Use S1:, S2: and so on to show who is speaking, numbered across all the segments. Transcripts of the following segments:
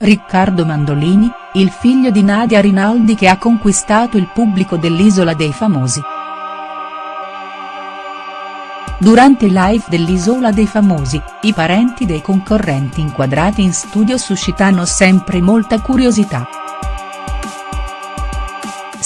S1: Riccardo Mandolini, il figlio di Nadia Rinaldi che ha conquistato il pubblico dell'Isola dei Famosi. Durante il live dell'Isola dei Famosi, i parenti dei concorrenti inquadrati in studio suscitano sempre molta curiosità.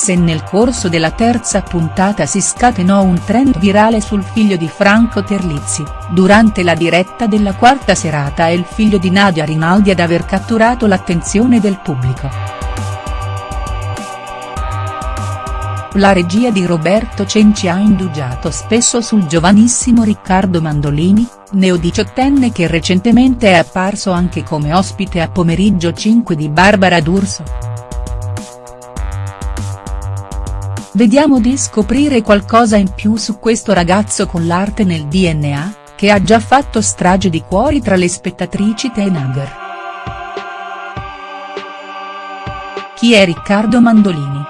S1: Se nel corso della terza puntata si scatenò un trend virale sul figlio di Franco Terlizzi, durante la diretta della quarta serata è il figlio di Nadia Rinaldi ad aver catturato l'attenzione del pubblico. La regia di Roberto Cenci ha indugiato spesso sul giovanissimo Riccardo Mandolini, neodiciottenne che recentemente è apparso anche come ospite a Pomeriggio 5 di Barbara D'Urso. Vediamo di scoprire qualcosa in più su questo ragazzo con l'arte nel DNA, che ha già fatto strage di cuori tra le spettatrici Teenager. Chi è Riccardo Mandolini?.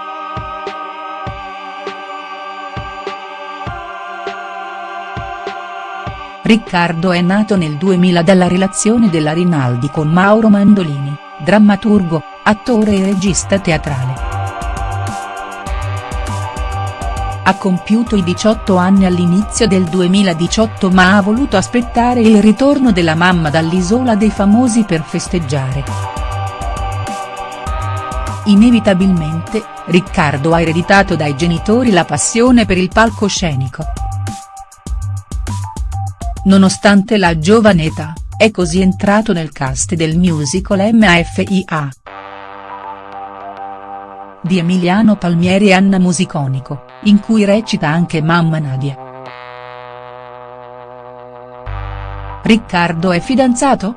S1: Riccardo è nato nel 2000 dalla relazione della Rinaldi con Mauro Mandolini, drammaturgo, attore e regista teatrale. Ha compiuto i 18 anni all'inizio del 2018 ma ha voluto aspettare il ritorno della mamma dall'Isola dei Famosi per festeggiare. Inevitabilmente, Riccardo ha ereditato dai genitori la passione per il palcoscenico. Nonostante la giovane età, è così entrato nel cast del musical MAFIA di Emiliano Palmieri e Anna Musiconico, in cui recita anche mamma Nadia. Riccardo è fidanzato?.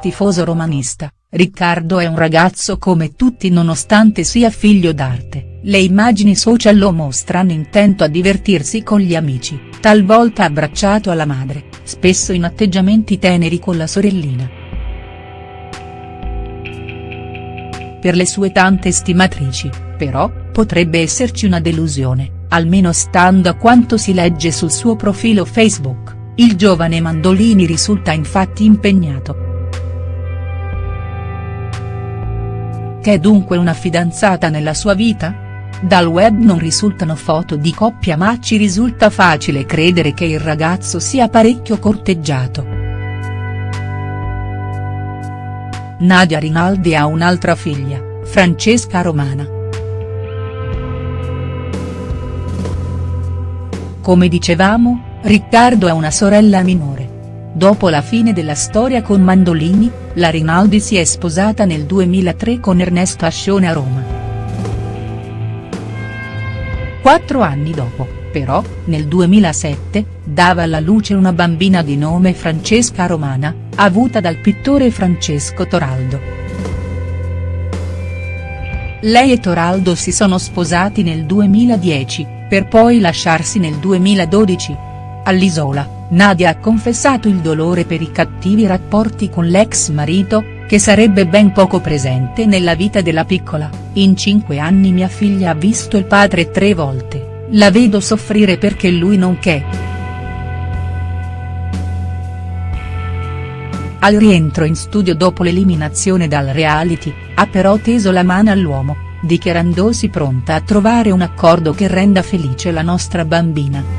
S1: Tifoso romanista, Riccardo è un ragazzo come tutti nonostante sia figlio d'arte, le immagini social lo mostrano intento a divertirsi con gli amici, talvolta abbracciato alla madre, spesso in atteggiamenti teneri con la sorellina. Per le sue tante stimatrici, però, potrebbe esserci una delusione, almeno stando a quanto si legge sul suo profilo Facebook, il giovane Mandolini risulta infatti impegnato. Che è dunque una fidanzata nella sua vita?. Dal web non risultano foto di coppia ma ci risulta facile credere che il ragazzo sia parecchio corteggiato. Nadia Rinaldi ha un'altra figlia, Francesca Romana. Come dicevamo, Riccardo ha una sorella minore. Dopo la fine della storia con Mandolini, la Rinaldi si è sposata nel 2003 con Ernesto Ascione a Roma. Quattro anni dopo, però, nel 2007, dava alla luce una bambina di nome Francesca Romana, avuta dal pittore Francesco Toraldo. Lei e Toraldo si sono sposati nel 2010, per poi lasciarsi nel 2012. All'Isola, Nadia ha confessato il dolore per i cattivi rapporti con l'ex marito, che sarebbe ben poco presente nella vita della piccola, in cinque anni mia figlia ha visto il padre tre volte, la vedo soffrire perché lui non che. Al rientro in studio dopo l'eliminazione dal reality, ha però teso la mano all'uomo, dichiarandosi pronta a trovare un accordo che renda felice la nostra bambina.